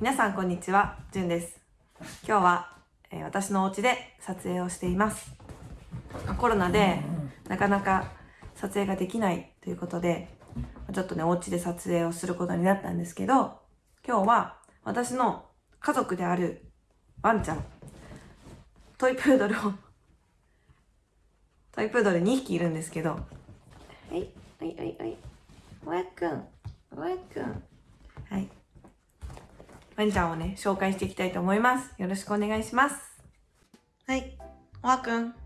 皆さんこんにちは、じゅんです。今日は、えー私のお家で撮影をしています。コロナでなかなか撮影ができないということで、ちょっとね、お家で撮影をすることになったんですけど、今日は私の家族であるワンちゃん、トイプードルを、トイプードル2匹いるんですけど、はい、はい、はい、はい。おやっくん、おやっくん。はい。ワンちゃんをね、紹介していきたいと思います。よろしくお願いします。はい。おわくん。こ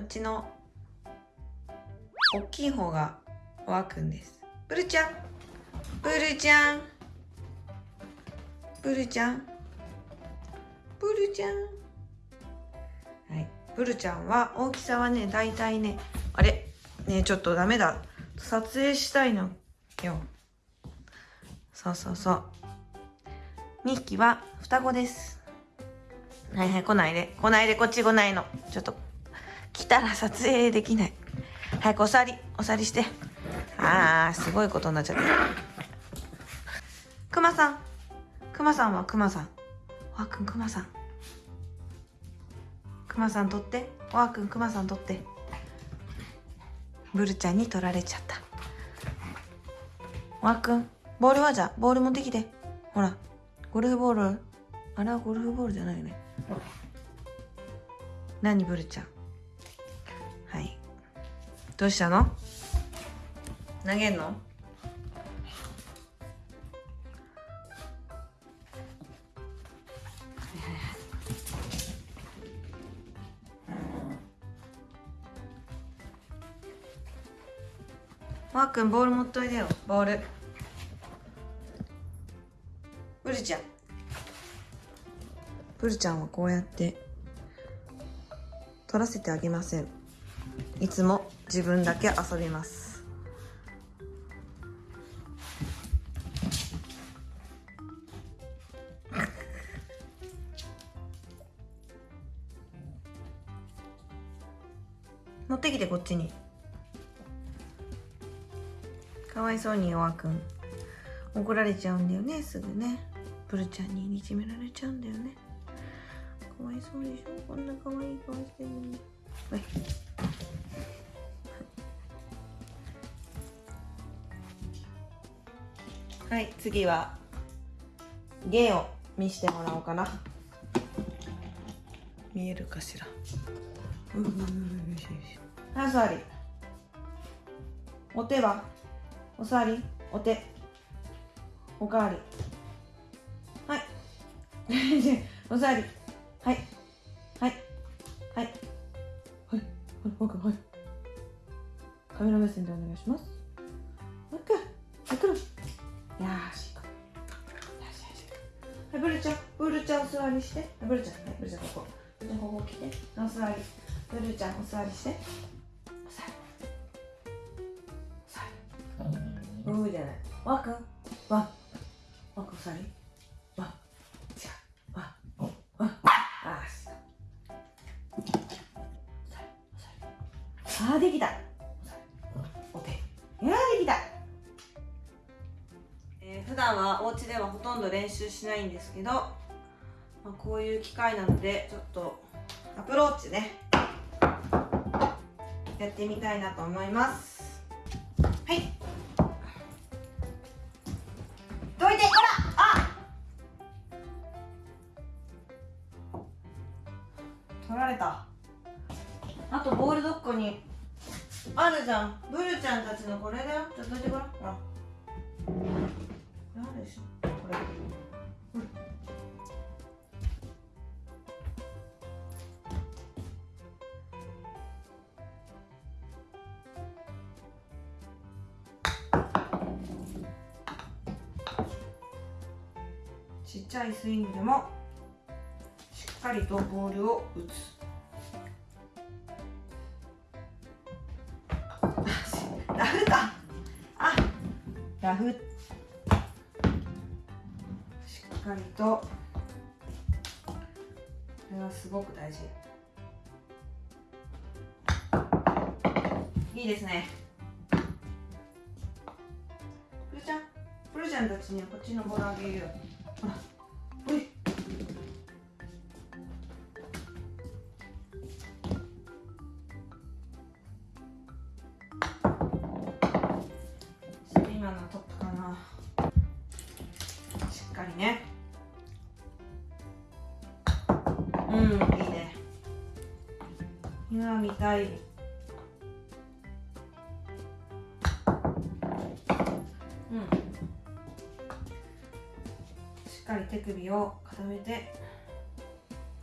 っちの、大きい方がおわくんです。ブルちゃん。ブルちゃん。ブルちゃん。ブルちゃん。はい。ブルちゃんは、大きさはね、だいたいね、あれねちょっとダメだ。撮影したいのよ。そうそうそう。2匹は双子です。はいはい、来ないで。来ないで、こっち来ないの。ちょっと、来たら撮影できない。早くおさり、おさりして。あー、すごいことになっちゃった。くまさん。くまさんはくまさん。わくん、くまさん。くまさん取って。わくん、くまさん取って。ブルちゃんに取られちゃった。わくん、ボールはじゃ、ボール持ってきて。ほら、ゴルフボール。あれはゴルフボールじゃないよね。何、ブルちゃん。はい。どうしたの？投げんの？わーくんボール持っといでよボールブルちゃん。ブルちゃんはこうやって取らせてあげません。いつも自分だけ遊びます。持ってきてこっちに。かわいそうにおわくん。怒られちゃうんだよねすぐねブルちゃんにいじめられちゃうんだよね。かわいそうでしょ？こんなかわいい顔してるのに。はい。はい。次は芸を見してもらおうかな。見えるかしら？うんうんうんよしよしはいお座り。お手は？お座り？お手。おかわり。はい お座り。はい。はい。はい。はい。はい。僕はい。カメラ目線でお願いします。もう一回。はい来るよーし行こう。よしよしはいブルちゃん。ブルちゃんお座りして。ブルちゃん。はいブルちゃんここ。ブルちゃんここ来て。お座り。ブルちゃんお座りして。お座り。お座り。うーじゃない。わくん。わ。わくんさり。段はお家ではほとんど練習しないんですけど、まあ、こういう機会なのでちょっとアプローチね。やってみたいなと思います。はい。どいてこらあ取られた。あとボールどっこに。あるじゃん。ブルちゃんたちのこれだよ。ちょっとどいてごらん。ほらこれあるで。しょこれうん。ちっちゃいスイングでもしっかりとボールを打つ。ラフか。あラフしっっかりとこれはすごく大事。いいですね。プルちゃんプルちゃんたちにはこっちのボールあげるよほらおい。今のトップかな。しっかりね。うん。いいね。今見たい。うん。しっかり手首を固めて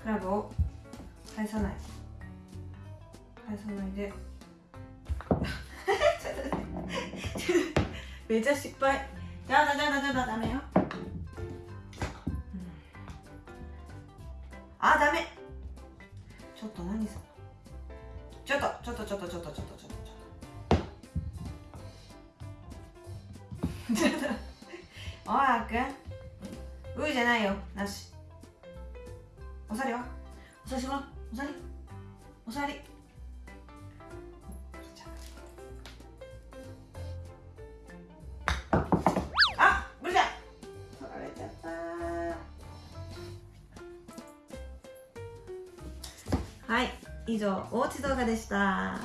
クラブを返さない。返さないで。めっちゃ失敗。やだやだやだダメよ、おあく。んうーじゃないよ。なし。おすわりは？おすわりしろおすわり。おすわり。はい以上おうち動画でした。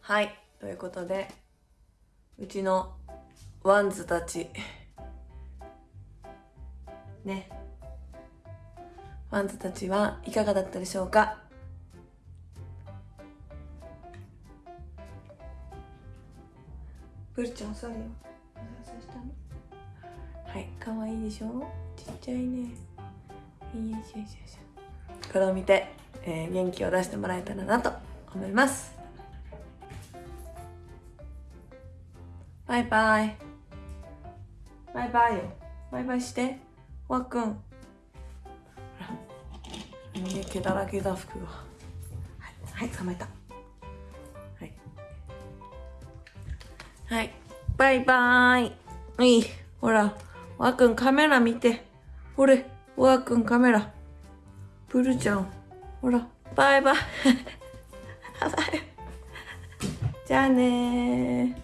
はいということでうちのワンズたち。ね。ワンズたちはいかがだったでしょうか？プルちゃん座るよはい可愛いでしょ？ちっちゃいね。よいしょよいしょこれを見て、えー、元気を出してもらえたらなと思います。バイバイ。バイバイよ。バイバイして。わくん。ほら毛だらけだ服が。はい、はい、捕まえた。はい。はい。バイバーイ。うい。ほらわくんカメラ見て。ほれわくんカメラ。プルちゃん。ほら、バイバイ。じゃあね